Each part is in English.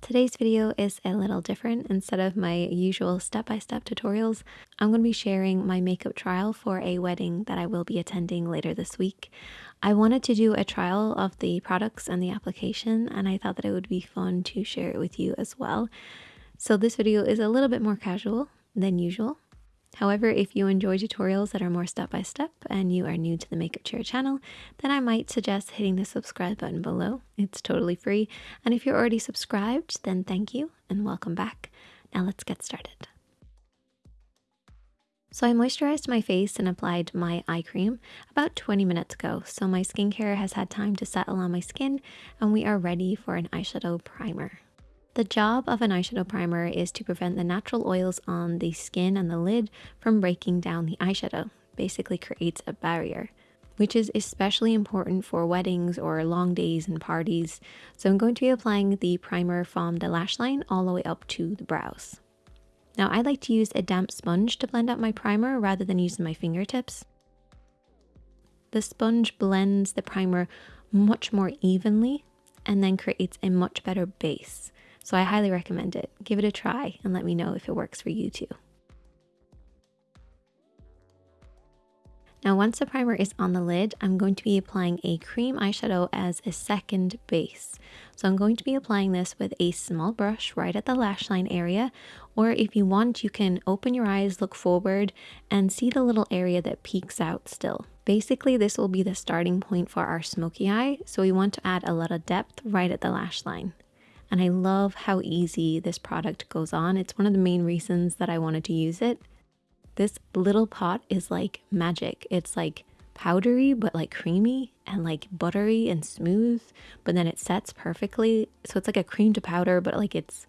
Today's video is a little different. Instead of my usual step-by-step tutorials, I'm going to be sharing my makeup trial for a wedding that I will be attending later this week. I wanted to do a trial of the products and the application and I thought that it would be fun to share it with you as well. So this video is a little bit more casual than usual. However, if you enjoy tutorials that are more step by step and you are new to the Makeup Chair channel, then I might suggest hitting the subscribe button below. It's totally free. And if you're already subscribed, then thank you and welcome back. Now let's get started. So I moisturized my face and applied my eye cream about 20 minutes ago. So my skincare has had time to settle on my skin and we are ready for an eyeshadow primer. The job of an eyeshadow primer is to prevent the natural oils on the skin and the lid from breaking down the eyeshadow, basically creates a barrier, which is especially important for weddings or long days and parties. So I'm going to be applying the primer from the lash line all the way up to the brows. Now I like to use a damp sponge to blend out my primer rather than using my fingertips. The sponge blends the primer much more evenly and then creates a much better base. So I highly recommend it. Give it a try and let me know if it works for you too. Now once the primer is on the lid, I'm going to be applying a cream eyeshadow as a second base. So I'm going to be applying this with a small brush right at the lash line area, or if you want, you can open your eyes, look forward, and see the little area that peeks out still. Basically, this will be the starting point for our smoky eye, so we want to add a lot of depth right at the lash line. And I love how easy this product goes on. It's one of the main reasons that I wanted to use it. This little pot is like magic. It's like powdery, but like creamy and like buttery and smooth, but then it sets perfectly. So it's like a cream to powder, but like it's,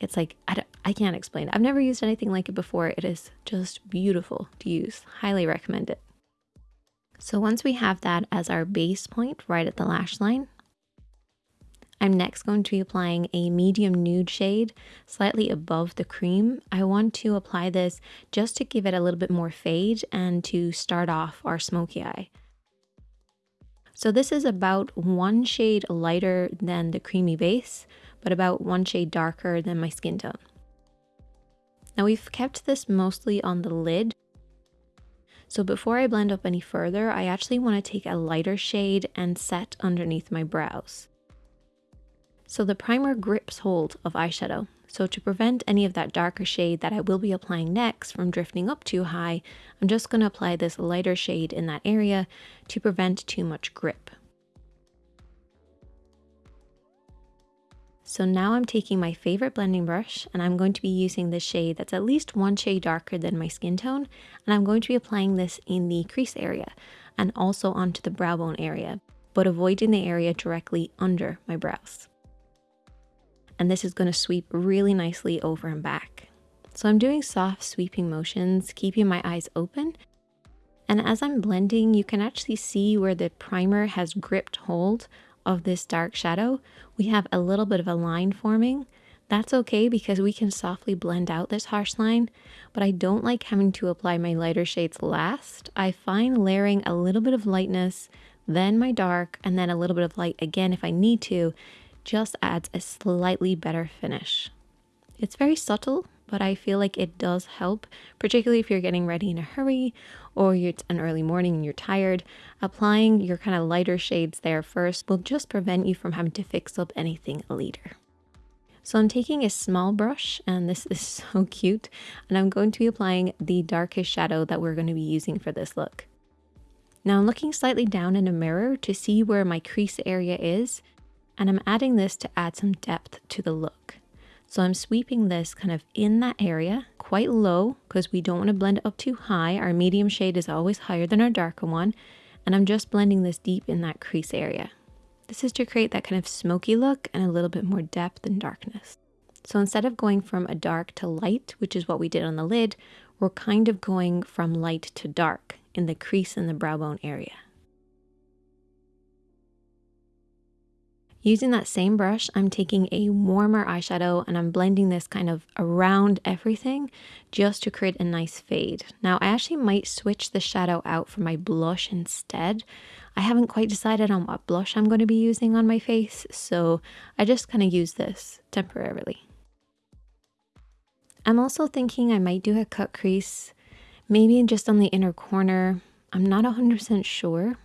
it's like, I, don't, I can't explain. I've never used anything like it before. It is just beautiful to use. Highly recommend it. So once we have that as our base point right at the lash line, I'm next going to be applying a medium nude shade slightly above the cream. I want to apply this just to give it a little bit more fade and to start off our smoky eye. So this is about one shade lighter than the creamy base, but about one shade darker than my skin tone. Now we've kept this mostly on the lid. So before I blend up any further, I actually want to take a lighter shade and set underneath my brows. So the primer grips hold of eyeshadow. So to prevent any of that darker shade that I will be applying next from drifting up too high, I'm just going to apply this lighter shade in that area to prevent too much grip. So now I'm taking my favorite blending brush and I'm going to be using this shade that's at least one shade darker than my skin tone. And I'm going to be applying this in the crease area and also onto the brow bone area, but avoiding the area directly under my brows and this is going to sweep really nicely over and back. So I'm doing soft sweeping motions, keeping my eyes open. And as I'm blending, you can actually see where the primer has gripped hold of this dark shadow. We have a little bit of a line forming. That's okay because we can softly blend out this harsh line, but I don't like having to apply my lighter shades last. I find layering a little bit of lightness, then my dark, and then a little bit of light again if I need to, just adds a slightly better finish. It's very subtle, but I feel like it does help, particularly if you're getting ready in a hurry or it's an early morning and you're tired. Applying your kind of lighter shades there first will just prevent you from having to fix up anything later. So I'm taking a small brush and this is so cute and I'm going to be applying the darkest shadow that we're going to be using for this look. Now I'm looking slightly down in a mirror to see where my crease area is and I'm adding this to add some depth to the look. So I'm sweeping this kind of in that area, quite low, because we don't want to blend it up too high. Our medium shade is always higher than our darker one. And I'm just blending this deep in that crease area. This is to create that kind of smoky look and a little bit more depth and darkness. So instead of going from a dark to light, which is what we did on the lid, we're kind of going from light to dark in the crease and the brow bone area. Using that same brush, I'm taking a warmer eyeshadow and I'm blending this kind of around everything just to create a nice fade. Now I actually might switch the shadow out for my blush instead. I haven't quite decided on what blush I'm going to be using on my face, so I just kind of use this temporarily. I'm also thinking I might do a cut crease, maybe just on the inner corner. I'm not 100% sure.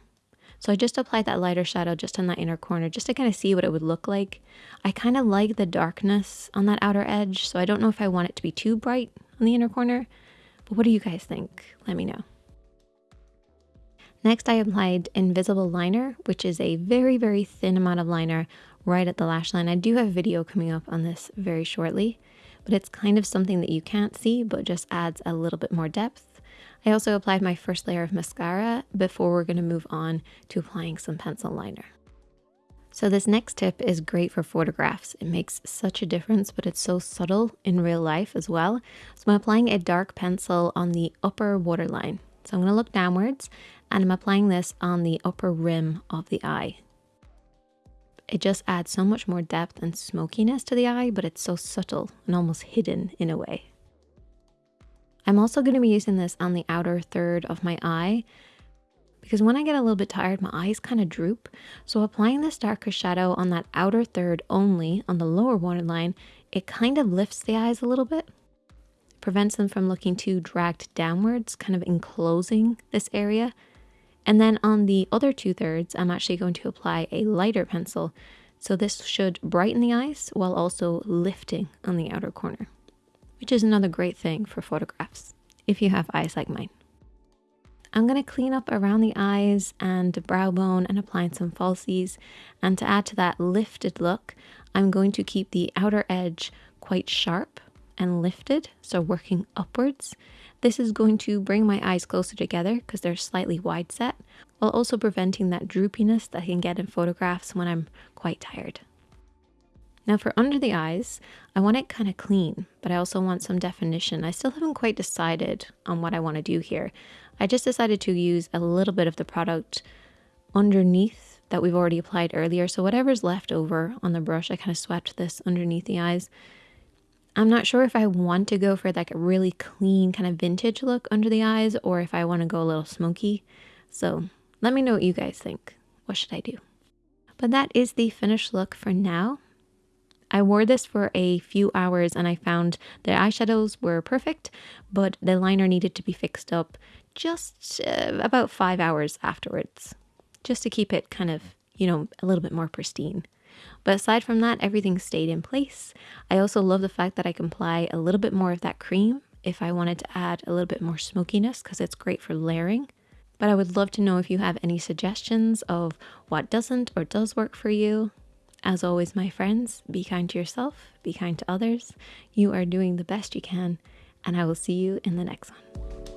So I just applied that lighter shadow just on that inner corner just to kind of see what it would look like. I kind of like the darkness on that outer edge, so I don't know if I want it to be too bright on the inner corner. But what do you guys think? Let me know. Next, I applied Invisible Liner, which is a very, very thin amount of liner right at the lash line. I do have a video coming up on this very shortly, but it's kind of something that you can't see, but just adds a little bit more depth. I also applied my first layer of mascara before we're going to move on to applying some pencil liner. So this next tip is great for photographs. It makes such a difference, but it's so subtle in real life as well. So I'm applying a dark pencil on the upper waterline. So I'm going to look downwards and I'm applying this on the upper rim of the eye. It just adds so much more depth and smokiness to the eye, but it's so subtle and almost hidden in a way. I'm also going to be using this on the outer third of my eye because when I get a little bit tired, my eyes kind of droop. So applying this darker shadow on that outer third only on the lower waterline, it kind of lifts the eyes a little bit prevents them from looking too dragged downwards, kind of enclosing this area. And then on the other two thirds, I'm actually going to apply a lighter pencil. So this should brighten the eyes while also lifting on the outer corner, which is another great thing for photographs if you have eyes like mine. I'm going to clean up around the eyes and the brow bone and applying some falsies. And to add to that lifted look, I'm going to keep the outer edge quite sharp and lifted, so working upwards. This is going to bring my eyes closer together because they're slightly wide set, while also preventing that droopiness that I can get in photographs when I'm quite tired. Now for under the eyes, I want it kind of clean, but I also want some definition. I still haven't quite decided on what I want to do here. I just decided to use a little bit of the product underneath that we've already applied earlier. So whatever's left over on the brush, I kind of swept this underneath the eyes I'm not sure if I want to go for like a really clean kind of vintage look under the eyes or if I want to go a little smoky. So let me know what you guys think. What should I do? But that is the finished look for now. I wore this for a few hours and I found the eyeshadows were perfect, but the liner needed to be fixed up just uh, about five hours afterwards, just to keep it kind of, you know, a little bit more pristine. But aside from that, everything stayed in place. I also love the fact that I can apply a little bit more of that cream if I wanted to add a little bit more smokiness because it's great for layering. But I would love to know if you have any suggestions of what doesn't or does work for you. As always, my friends, be kind to yourself, be kind to others. You are doing the best you can, and I will see you in the next one.